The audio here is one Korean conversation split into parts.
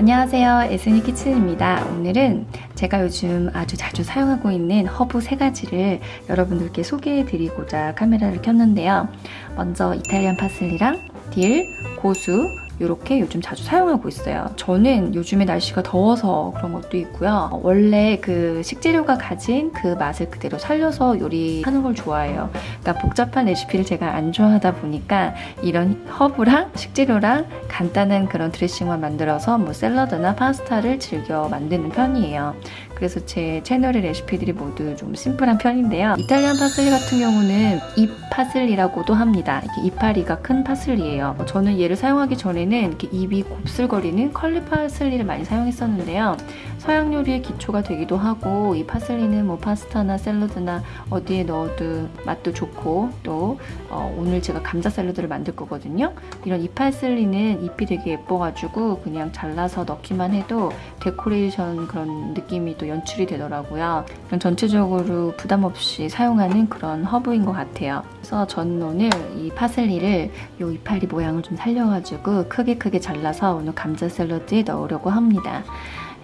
안녕하세요. 에스니 키친입니다. 오늘은 제가 요즘 아주 자주 사용하고 있는 허브 세 가지를 여러분들께 소개해 드리고자 카메라를 켰는데요. 먼저 Italian 파슬리랑 딜, 고수, 이렇게 요즘 자주 사용하고 있어요. 저는 요즘에 날씨가 더워서 그런 것도 있고요. 원래 그 식재료가 가진 그 맛을 그대로 살려서 요리하는 걸 좋아해요. 그러니까 복잡한 레시피를 제가 안 좋아하다 보니까 이런 허브랑 식재료랑 간단한 그런 드레싱만 만들어서 뭐 샐러드나 파스타를 즐겨 만드는 편이에요. 그래서 제 채널의 레시피들이 모두 좀 심플한 편인데요. Italian 파슬리 같은 경우는 잎 파슬리라고도 합니다. 이렇게 이파리가 큰 파슬리예요. 저는 얘를 사용하기 전에는 이렇게 잎이 곱슬거리는 curly 파슬리를 많이 사용했었는데요. 서양 요리의 기초가 되기도 하고 이 파슬리는 뭐 파스타나 샐러드나 어디에 넣어도 맛도 좋고 또 어, 오늘 제가 감자 샐러드를 만들 거거든요. 이런 이 파슬리는 잎이 되게 예뻐가지고 그냥 잘라서 넣기만 해도 데코레이션 그런 느낌이 또 연출이 되더라고요. 전체적으로 부담 없이 사용하는 그런 허브인 것 같아요. 그래서 저는 오늘 이 파슬리를 이 이파리 모양을 좀 살려가지고 크게 크게 잘라서 오늘 감자 샐러드에 넣으려고 합니다.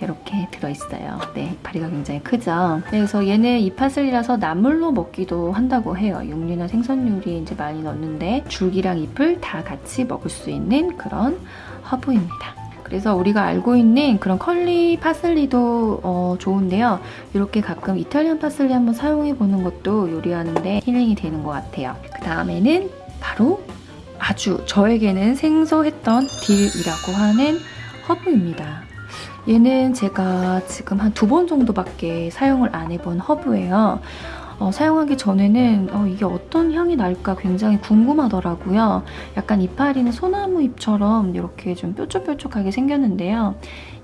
이렇게 들어있어요. 네, 이파리가 굉장히 크죠. 네, 그래서 얘는 잎 파슬리라서 나물로 먹기도 한다고 해요. 육류나 생선 요리에 이제 많이 넣는데 줄기랑 잎을 다 같이 먹을 수 있는 그런 허브입니다. 그래서 우리가 알고 있는 그런 curly 파슬리도 어, 좋은데요. 이렇게 가끔 Italian 파슬리 한번 사용해보는 것도 요리하는데 힐링이 되는 것 같아요. 그 다음에는 바로 아주 저에게는 생소했던 딜이라고 하는 허브입니다. 얘는 제가 지금 한 두 번 정도밖에 사용을 안 해본 허브예요. 어, 사용하기 전에는 어, 이게 어떤 향이 날까 굉장히 궁금하더라고요. 약간 이파리는 소나무 잎처럼 이렇게 좀 뾰족뾰족하게 생겼는데요.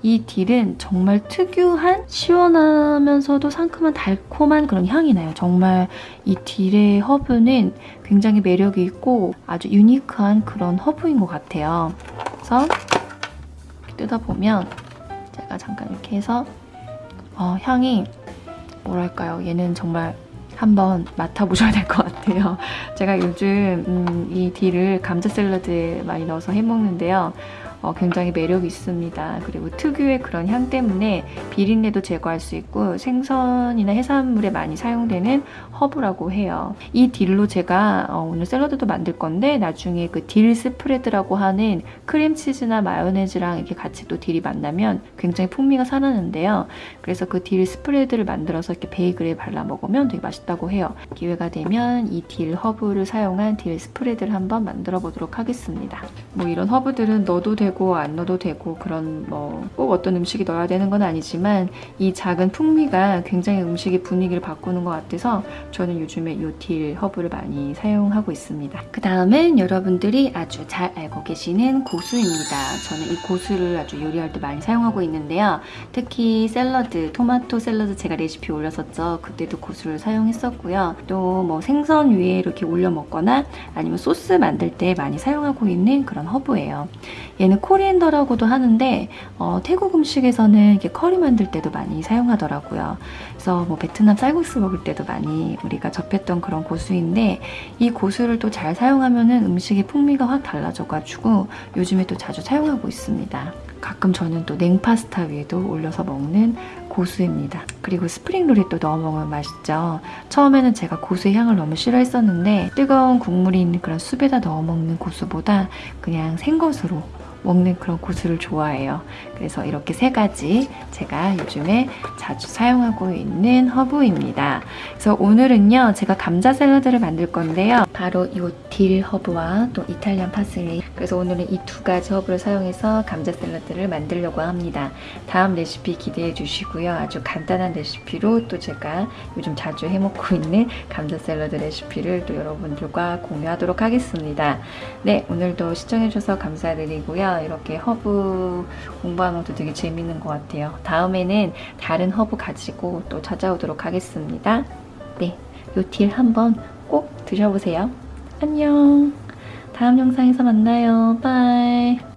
이 딜은 정말 특유한 시원하면서도 상큼한 달콤한 그런 향이 나요. 정말 이 딜의 허브는 굉장히 매력이 있고 아주 유니크한 그런 허브인 것 같아요. 그래서 뜯어보면 제가 잠깐 이렇게 해서 어, 향이 뭐랄까요. 얘는 정말 한번 맡아보셔야 될 것 같아요. 제가 요즘 음, 이 딜을 감자 샐러드에 많이 넣어서 해먹는데요. 어, 굉장히 매력이 있습니다. 그리고 특유의 그런 향 때문에 비린내도 제거할 수 있고 생선이나 해산물에 많이 사용되는 허브라고 해요. 이 딜로 제가 어, 오늘 샐러드도 만들 건데 나중에 그 딜 spread라고 하는 크림치즈나 마요네즈랑 이렇게 같이 또 딜이 만나면 굉장히 풍미가 살아나는데요. 그래서 그 딜 spread를 만들어서 이렇게 베이글에 발라 먹으면 되게 맛있다고 해요. 기회가 되면 이 딜 허브를 사용한 딜 spread를 한번 만들어 보도록 하겠습니다. 뭐 이런 허브들은 넣어도 되고 되고 안 넣어도 되고 그런 뭐 꼭 어떤 음식에 넣어야 되는 건 아니지만 이 작은 풍미가 굉장히 음식의 분위기를 바꾸는 것 같아서 저는 요즘에 이 딜 허브를 많이 사용하고 있습니다. 그 다음은 여러분들이 아주 잘 알고 계시는 고수입니다. 저는 이 고수를 아주 요리할 때 많이 사용하고 있는데요. 특히 샐러드, 토마토 샐러드 제가 레시피 올렸었죠. 그때도 고수를 사용했었고요. 또 뭐 생선 위에 이렇게 올려 먹거나 아니면 소스 만들 때 많이 사용하고 있는 그런 허브예요. 얘는 coriander라고도 하는데 어, 태국 음식에서는 이렇게 커리 만들 때도 많이 사용하더라고요. 그래서 뭐 베트남 쌀국수 먹을 때도 많이 우리가 접했던 그런 고수인데 이 고수를 또 잘 사용하면 은 음식의 풍미가 확 달라져가지고 요즘에 또 자주 사용하고 있습니다. 가끔 저는 또 냉파스타 위에도 올려서 먹는 고수입니다. 그리고 스프링롤에 또 넣어 먹으면 맛있죠. 처음에는 제가 고수의 향을 너무 싫어했었는데 뜨거운 국물이 있는 그런 숲에다 넣어 먹는 고수보다 그냥 생것으로 먹는 그런 고수를 좋아해요. 그래서 이렇게 세 가지 제가 요즘에 자주 사용하고 있는 허브입니다. 그래서 오늘은요. 제가 감자 샐러드를 만들 건데요. 바로 이 딜 허브와 또 Italian 파슬리 그래서 오늘은 이 두 가지 허브를 사용해서 감자 샐러드를 만들려고 합니다. 다음 레시피 기대해 주시고요. 아주 간단한 레시피로 또 제가 요즘 자주 해먹고 있는 감자 샐러드 레시피를 또 여러분들과 공유하도록 하겠습니다. 네, 오늘도 시청해주셔서 감사드리고요. 이렇게 허브 공부하는 것도 되게 재밌는 것 같아요. 다음에는 다른 허브 가지고 또 찾아오도록 하겠습니다. 네, 요 딜 한번 꼭 드셔보세요. 안녕. 다음 영상에서 만나요. 바이.